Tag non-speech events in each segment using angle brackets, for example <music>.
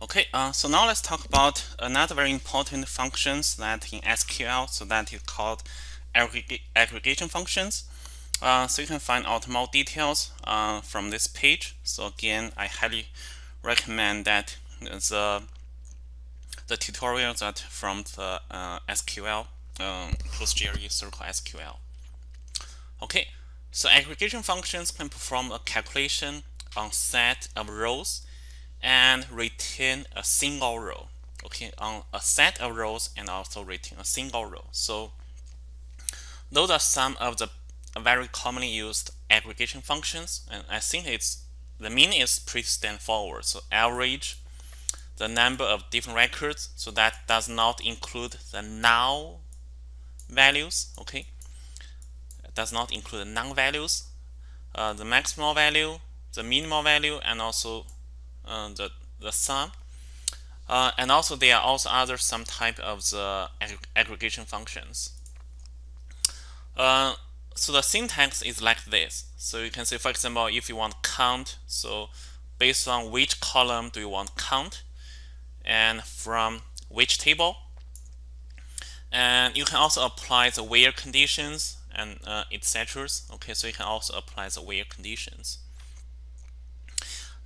Okay, uh, so now let's talk about another very important functions that in SQL, so that is called aggregation functions. Uh, so you can find out more details uh, from this page. So again, I highly recommend that the the tutorial that from the uh, SQL um, PostgreSQL Circle SQL. Okay, so aggregation functions can perform a calculation on set of rows and retain a single row okay on a set of rows and also retain a single row. So those are some of the very commonly used aggregation functions and I think it's the meaning is pretty straightforward. So average the number of different records so that does not include the null values okay? It does not include the null values uh, the maximal value the minimal value and also the, the sum. Uh, and also there are also other some type of the ag aggregation functions. Uh, so the syntax is like this. So you can say, for example, if you want count, so based on which column do you want count, and from which table. And you can also apply the where conditions and uh, etc. Okay, so you can also apply the where conditions.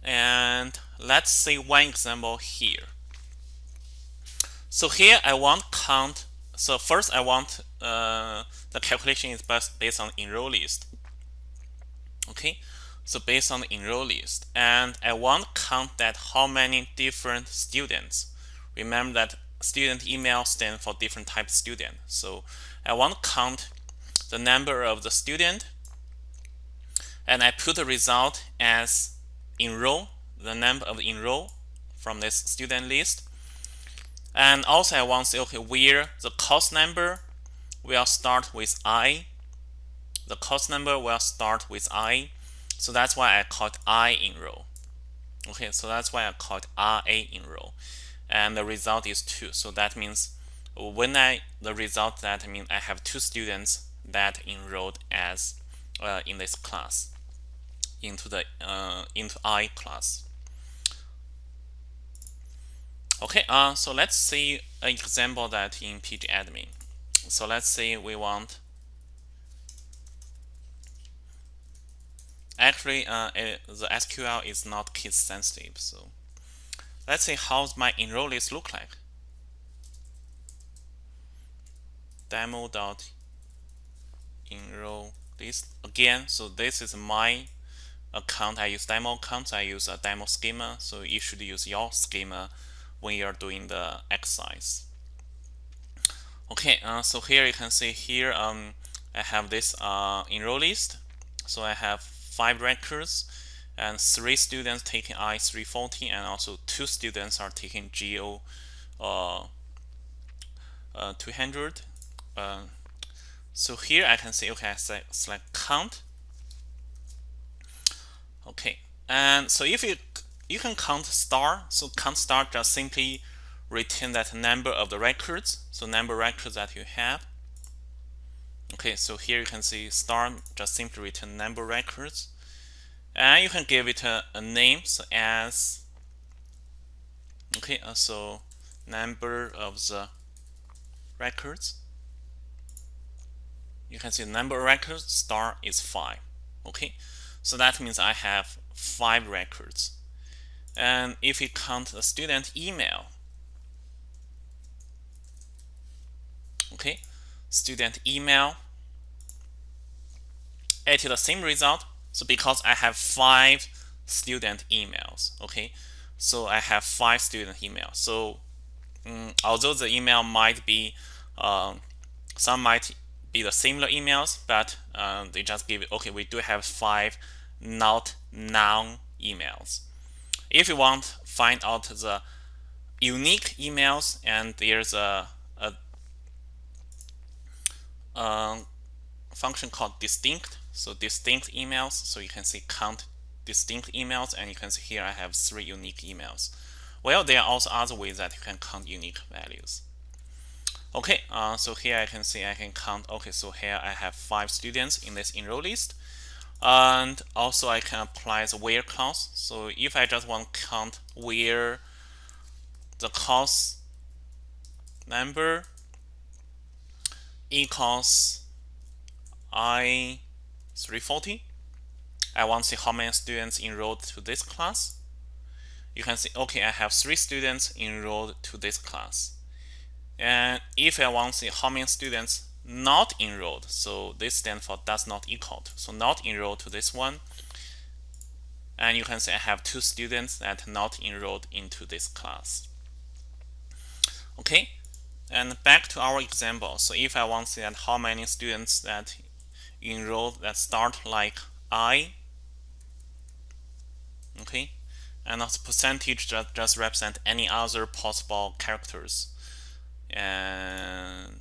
And let's see one example here. So here I want count. So first I want uh, the calculation is based on enroll list. Okay, so based on the enroll list, and I want count that how many different students. Remember that student email stand for different type of student. So I want to count the number of the student, and I put the result as enroll the number of enroll from this student list. And also I want to say, okay, where the course number will start with I. The course number will start with I. So that's why I called I enroll. Okay, so that's why I called RA enroll. And the result is 2. So that means when I, the result that I mean I have two students that enrolled as uh, in this class into the uh, into I class. Okay, uh, so let's see an example that in pgadmin. So let's say we want actually uh, it, the SQL is not case sensitive. So let's see how my enroll list look like. Demo dot enroll list again. So this is my account. I use demo account. I use a demo schema. So you should use your schema when you're doing the exercise. Okay, uh, so here you can see here um, I have this uh, enroll list. So I have five records and three students taking I-340 and also two students are taking GO uh, uh, 200. Uh, so here I can say, okay, I select count. Okay, and so if you you can count star. So count star just simply retain that number of the records. So number records that you have. Okay, so here you can see star just simply return number records. And you can give it a, a name so as okay, uh, so number of the records. You can see number of records star is five. Okay, so that means I have five records. And if we count the student email, okay, student email, it is the same result. So because I have five student emails, okay, so I have five student emails. So um, although the email might be, uh, some might be the similar emails, but uh, they just give okay, we do have five not non emails. If you want find out the unique emails and there's a, a, a function called distinct. So distinct emails so you can see count distinct emails and you can see here I have three unique emails. Well there are also other ways that you can count unique values okay uh, so here I can see I can count okay so here I have five students in this enroll list and also I can apply the where clause. So if I just want to count where the course number equals I 340. I want to see how many students enrolled to this class. You can see, okay, I have three students enrolled to this class. And if I want to see how many students not enrolled, so this stands for does not equal to, so not enrolled to this one. And you can say I have two students that not enrolled into this class. Okay, and back to our example. So if I want to see that how many students that enrolled that start like I, okay, and the percentage just represent any other possible characters. And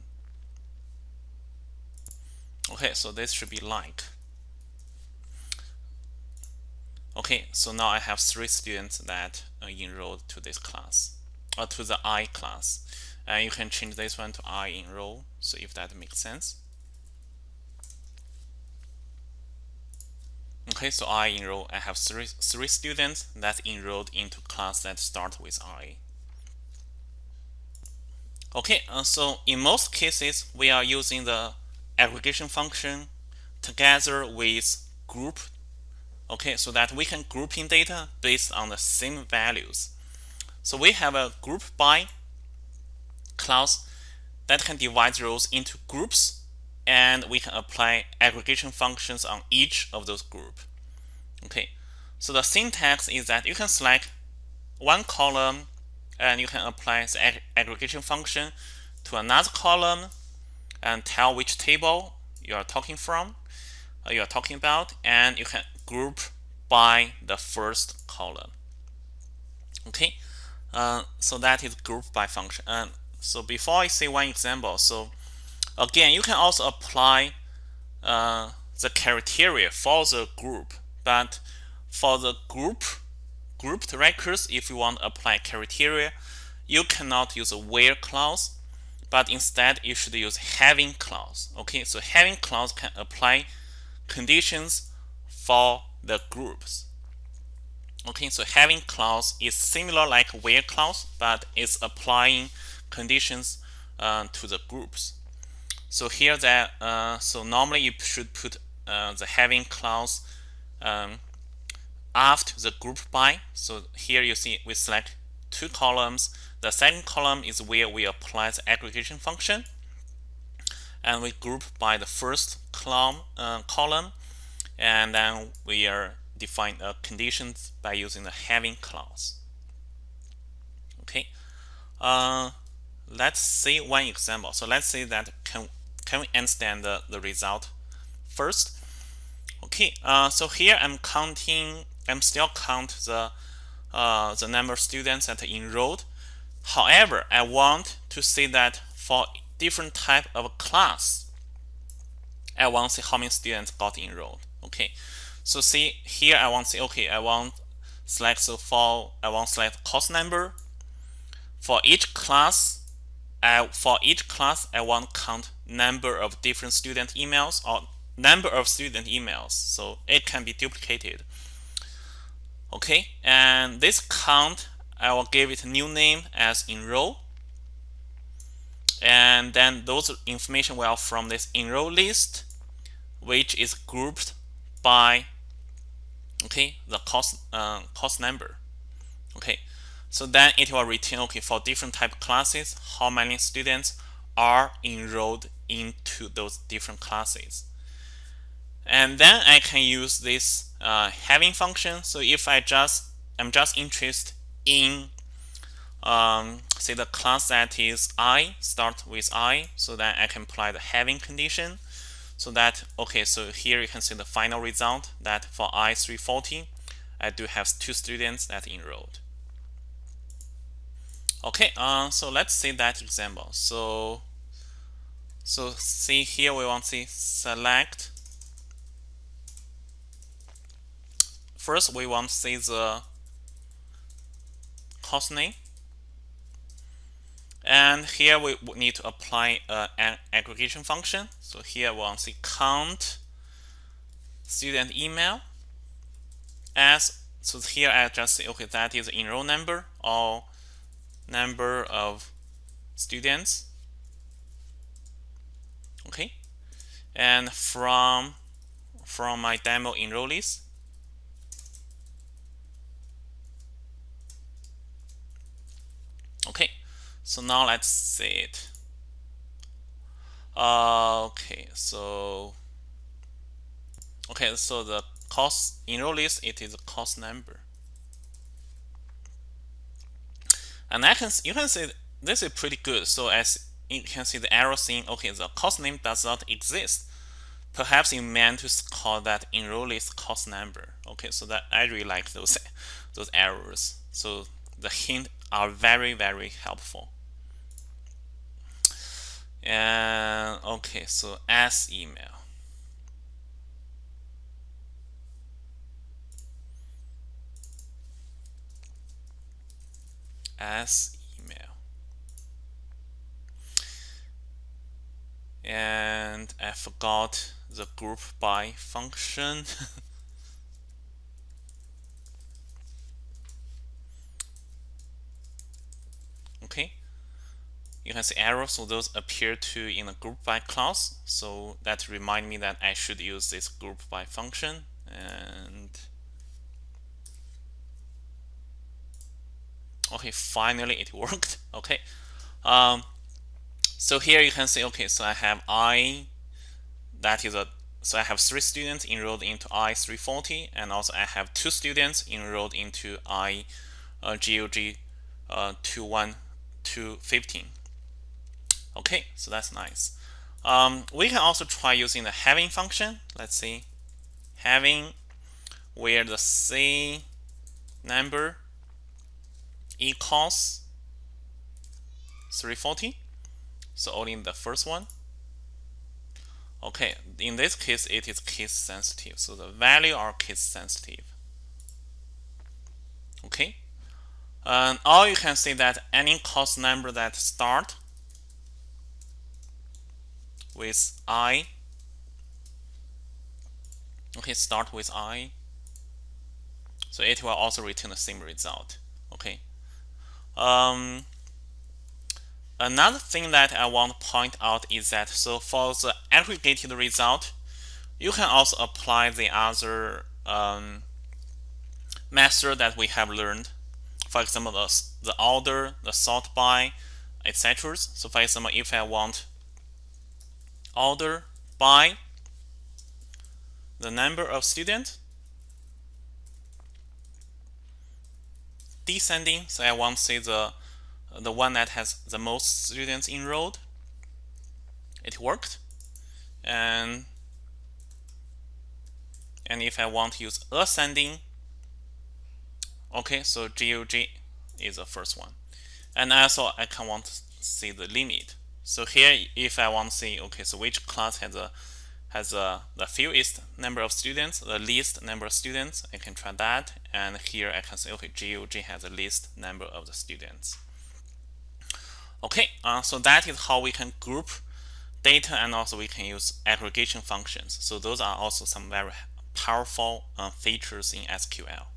okay, so this should be like. Okay, so now I have three students that enrolled to this class, or to the I class. And you can change this one to I enroll, so if that makes sense. Okay, so I enroll, I have three, three students that enrolled into class that start with I. Okay, uh, so in most cases, we are using the aggregation function together with group. Okay so that we can group in data based on the same values. So we have a group by clause that can divide rows into groups and we can apply aggregation functions on each of those groups okay so the syntax is that you can select one column and you can apply the ag aggregation function to another column and tell which table you are talking from uh, you are talking about and you can group by the first column. Okay? Uh, so that is group by function. And so before I say one example so again you can also apply uh, the criteria for the group but for the group grouped records. If you want to apply criteria you cannot use a where clause but instead you should use having clause. Okay so having clause can apply conditions for the groups. Okay so having clause is similar like where clause but it's applying conditions uh, to the groups. So here that uh, so normally you should put uh, the having clause um, after the group by so here you see we select two columns the second column is where we apply the aggregation function. And we group by the first column, uh, column and then we are define uh, conditions by using the having clause. Okay, uh, let's see one example. So let's say that can can we understand the, the result first? Okay, uh, so here I'm counting. I'm still count the uh, the number of students that enrolled However, I want to see that for different type of class, I want to see how many students got enrolled. Okay, so see here I want to say okay, I want select so for I want select course number. For each class, I for each class I want count number of different student emails or number of student emails. So it can be duplicated. Okay, and this count I will give it a new name as enroll. And then those information will from this enroll list, which is grouped by okay the cost uh, course number. Okay, so then it will return okay for different type classes how many students are enrolled into those different classes. And then I can use this uh, having function. So if I just I'm just interested in um, say the class that is i start with i so that I can apply the having condition. So that okay so here you can see the final result that for i 340 I do have two students that enrolled. Okay uh, so let's see that example. So so see here we want to select first we want to see the course name. And here we need to apply uh, an aggregation function. So here we want to see count student email as so here I just say okay that is enroll number or number of students okay and from from my demo enrollees okay so now let's see it. Uh, okay so okay so the cost enrollees it is a cost number. And I can you can see this is pretty good. So as you can see the arrow saying okay the cost name does not exist. Perhaps you meant to call that enrollees cost number. Okay so that I really like those <laughs> those errors so the hint are very very helpful. And okay so as email. As email. And I forgot the group by function <laughs> okay. You can see arrows so those appear to in a group by clause. So that remind me that I should use this group by function and okay finally it <laughs> worked. Okay. Um, so here you can see okay so I have I that is a so I have three students enrolled into I340 and also I have two students enrolled into I uh, GOG uh, 21215 okay so that's nice. Um, we can also try using the having function. Let's see. Having where the C number equals 340 so only the first one. Okay in this case it is case sensitive. So the value are case sensitive. Okay and or you can see that any cost number that start with i okay start with i. So it will also return the same result okay. Um, another thing that I want to point out is that so for the aggregated result you can also apply the other um, method that we have learned for example the, the order the sort by etc so for example if I want order by the number of students descending. So I want to say the the one that has the most students enrolled. It worked. And and if I want to use ascending okay so GOG is the first one and also I can want to see the limit so here, if I want to see, okay, so which class has a has a, the fewest number of students, the least number of students, I can try that. And here I can say, okay, GOG has the least number of the students. Okay, uh, so that is how we can group data and also we can use aggregation functions. So those are also some very powerful uh, features in SQL.